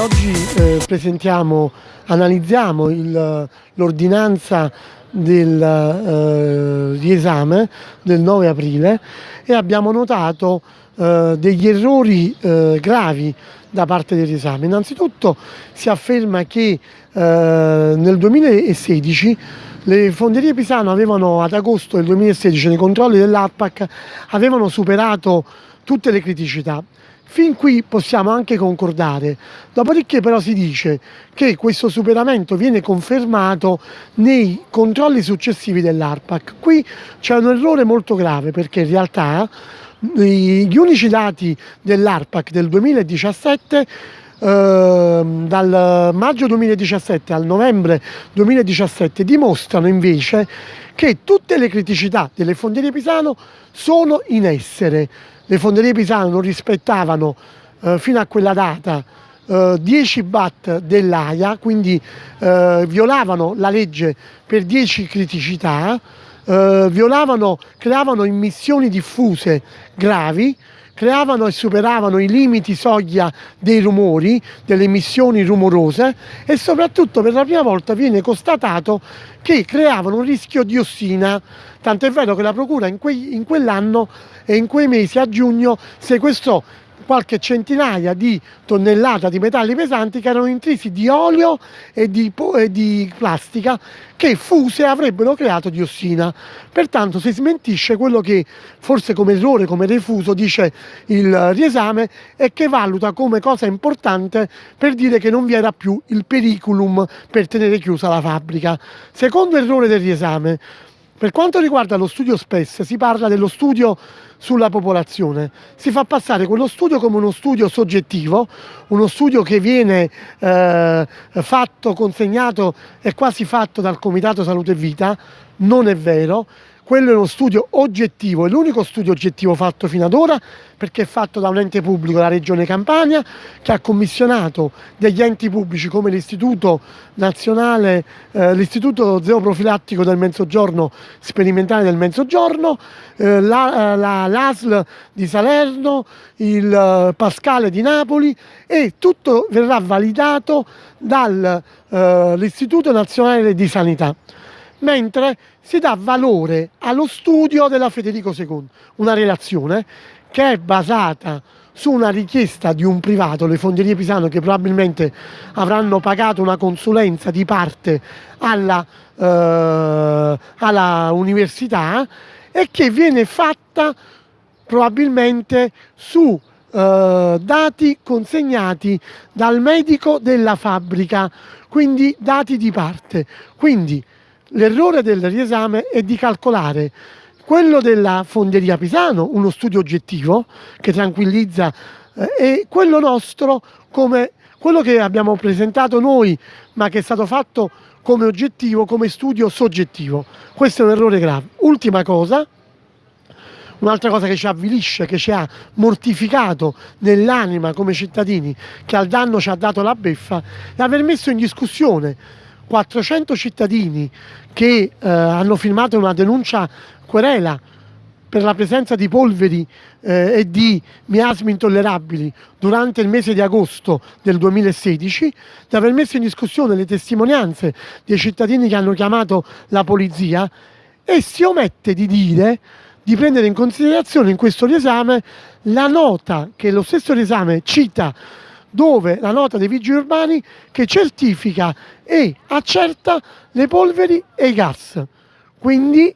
oggi eh, presentiamo, analizziamo l'ordinanza del eh, riesame del 9 aprile e abbiamo notato eh, degli errori eh, gravi da parte del riesame. Innanzitutto si afferma che eh, nel 2016 le fonderie Pisano avevano ad agosto del 2016 nei controlli dell'ARPAC avevano superato tutte le criticità Fin qui possiamo anche concordare, dopodiché però si dice che questo superamento viene confermato nei controlli successivi dell'ARPAC. Qui c'è un errore molto grave perché in realtà gli unici dati dell'ARPAC del 2017 eh, dal maggio 2017 al novembre 2017 dimostrano invece che tutte le criticità delle fonderie Pisano sono in essere le fonderie pisane non rispettavano eh, fino a quella data. Eh, 10 bat dell'AIA, quindi eh, violavano la legge per 10 criticità, eh, violavano, creavano immissioni diffuse gravi, creavano e superavano i limiti soglia dei rumori, delle emissioni rumorose e soprattutto per la prima volta viene constatato che creavano un rischio di ossina, tanto è vero che la Procura in, in quell'anno e in quei mesi a giugno sequestrò qualche centinaia di tonnellate di metalli pesanti che erano intrisi di olio e di, e di, plastica che fuse avrebbero creato diossina. Pertanto si smentisce quello che forse come errore, come refuso dice il riesame e che valuta come cosa importante per dire che non vi era più il periculum per tenere chiusa la fabbrica. Secondo errore del riesame, per quanto riguarda lo studio SPES, si parla dello studio sulla popolazione. Si fa passare quello studio come uno studio soggettivo, uno studio che viene eh, fatto, consegnato e quasi fatto dal Comitato Salute e Vita, non è vero, quello è uno studio oggettivo, è l'unico studio oggettivo fatto fino ad ora perché è fatto da un ente pubblico, la Regione Campania, che ha commissionato degli enti pubblici come l'Istituto Nazionale, eh, l'Istituto Zooprofilattico del Mezzogiorno, sperimentale del Mezzogiorno, eh, l'ASL la, la, di Salerno, il eh, Pascale di Napoli e tutto verrà validato dall'Istituto eh, Nazionale di Sanità mentre si dà valore allo studio della Federico II, una relazione che è basata su una richiesta di un privato, le fonderie Pisano, che probabilmente avranno pagato una consulenza di parte alla, eh, alla università e che viene fatta probabilmente su eh, dati consegnati dal medico della fabbrica, quindi dati di parte. Quindi L'errore del riesame è di calcolare quello della fonderia Pisano, uno studio oggettivo che tranquillizza, eh, e quello nostro come quello che abbiamo presentato noi, ma che è stato fatto come oggettivo, come studio soggettivo. Questo è un errore grave. Ultima cosa, un'altra cosa che ci avvilisce, che ci ha mortificato nell'anima come cittadini, che al danno ci ha dato la beffa, è aver messo in discussione 400 cittadini che eh, hanno firmato una denuncia querela per la presenza di polveri eh, e di miasmi intollerabili durante il mese di agosto del 2016, di aver messo in discussione le testimonianze dei cittadini che hanno chiamato la polizia e si omette di dire di prendere in considerazione in questo riesame la nota che lo stesso riesame cita dove la nota dei vigili urbani che certifica e accerta le polveri e i gas. Quindi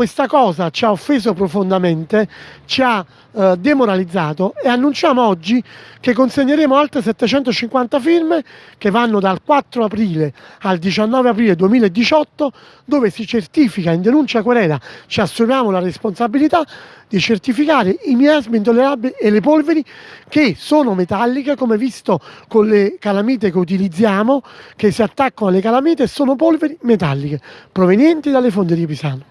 questa cosa ci ha offeso profondamente, ci ha eh, demoralizzato e annunciamo oggi che consegneremo altre 750 firme che vanno dal 4 aprile al 19 aprile 2018 dove si certifica in denuncia querela, ci assumiamo la responsabilità di certificare i miasmi intollerabili e le polveri che sono metalliche come visto con le calamite che utilizziamo che si attaccano alle calamite sono polveri metalliche provenienti dalle fonderie Pisano.